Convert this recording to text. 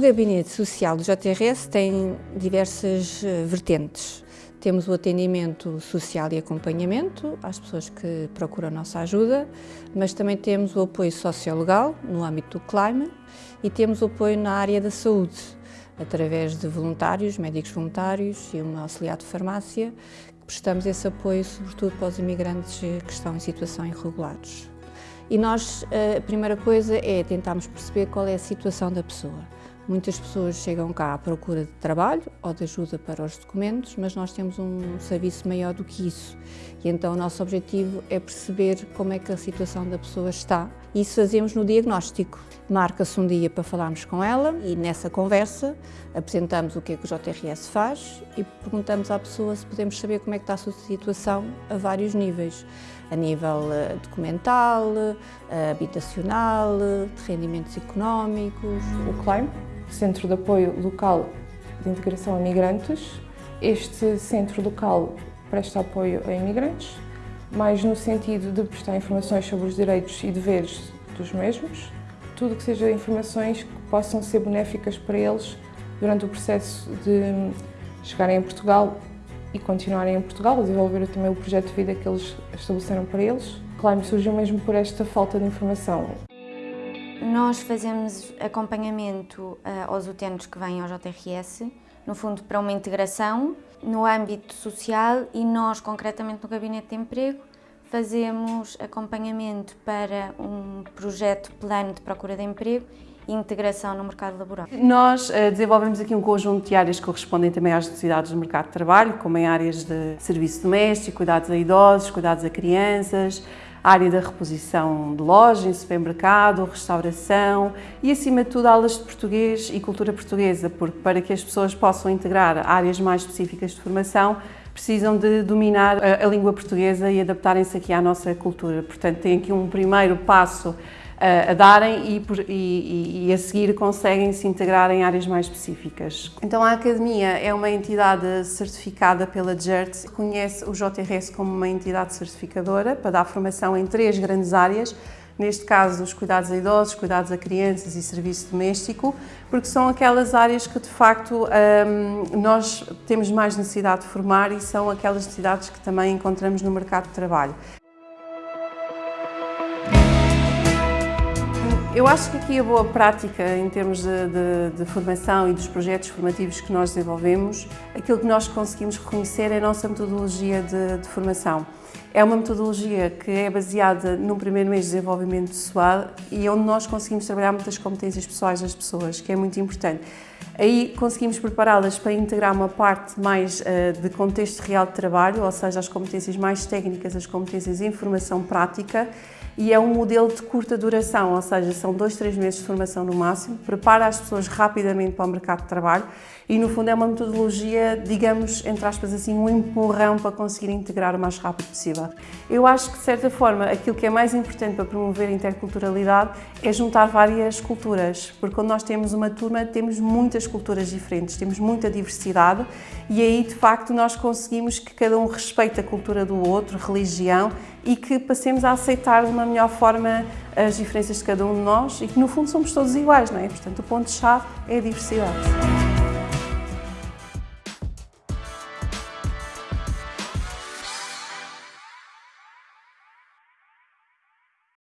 gabinete social do JRS tem diversas eh, vertentes. Temos o atendimento social e acompanhamento às pessoas que procuram nossa ajuda, mas também temos o apoio sociolegal no âmbito do CLIME e temos o apoio na área da saúde, através de voluntários, médicos voluntários e uma auxiliar de farmácia, prestamos esse apoio sobretudo para os imigrantes que estão em situação irregulares. E nós, a primeira coisa é tentarmos perceber qual é a situação da pessoa. Muitas pessoas chegam cá à procura de trabalho ou de ajuda para os documentos, mas nós temos um serviço maior do que isso. E então o nosso objetivo é perceber como é que a situação da pessoa está. Isso fazemos no diagnóstico. Marca-se um dia para falarmos com ela e nessa conversa apresentamos o que é que o JRS faz e perguntamos à pessoa se podemos saber como é que está a sua situação a vários níveis. A nível eh, documental, eh, habitacional, de rendimentos económicos. O CLIME Centro de Apoio Local de Integração a Migrantes. Este centro local presta apoio a imigrantes, mais no sentido de prestar informações sobre os direitos e deveres dos mesmos, tudo que seja informações que possam ser benéficas para eles durante o processo de chegarem a Portugal e continuarem em Portugal, desenvolver também o projeto de vida que eles estabeleceram para eles. Claro, surgiu mesmo por esta falta de informação. Nós fazemos acompanhamento uh, aos utentes que vêm ao JRS, no fundo para uma integração no âmbito social e nós, concretamente no Gabinete de Emprego, fazemos acompanhamento para um projeto plano de procura de emprego e integração no mercado laboral. Nós uh, desenvolvemos aqui um conjunto de áreas que correspondem também às necessidades do mercado de trabalho, como em áreas de serviço doméstico, cuidados a idosos, cuidados a crianças, área da reposição de loja, em supermercado, restauração e, acima de tudo, aulas de português e cultura portuguesa, porque para que as pessoas possam integrar áreas mais específicas de formação, precisam de dominar a, a língua portuguesa e adaptarem-se aqui à nossa cultura. Portanto, tem aqui um primeiro passo a darem e, e, e, a seguir conseguem se integrar em áreas mais específicas. Então a Academia é uma entidade certificada pela GERT, reconhece o JRS como uma entidade certificadora para dar formação em três grandes áreas, neste caso os cuidados a idosos, cuidados a crianças e serviço doméstico, porque são aquelas áreas que de facto um, nós temos mais necessidade de formar e são aquelas necessidades que também encontramos no mercado de trabalho. Eu acho que aqui a boa prática em termos de, de, de, formação e dos projetos formativos que nós desenvolvemos, aquilo que nós conseguimos reconhecer é a nossa metodologia de, de formação. É uma metodologia que é baseada num primeiro mês de desenvolvimento pessoal e onde nós conseguimos trabalhar muitas competências pessoais das pessoas, que é muito importante. Aí conseguimos prepará-las para integrar uma parte mais uh, de contexto real de trabalho, ou seja, as competências mais técnicas, as competências em formação prática, e é um modelo de curta duração, ou seja, são dois, três meses de formação no máximo, prepara as pessoas rapidamente para o mercado de trabalho e, no fundo, é uma metodologia, digamos, entre aspas assim, um empurrão para conseguir integrar o mais rápido possível. Eu acho que, de certa forma, aquilo que é mais importante para promover a interculturalidade é juntar várias culturas, porque quando nós temos uma turma, temos muitas culturas diferentes, temos muita diversidade e aí, de facto, nós conseguimos que cada um respeite a cultura do outro, religião, e que passemos a aceitar de uma melhor forma as diferenças de cada um de nós e que, no fundo, somos todos iguais, não é? Portanto, o ponto-chave é a diversidade.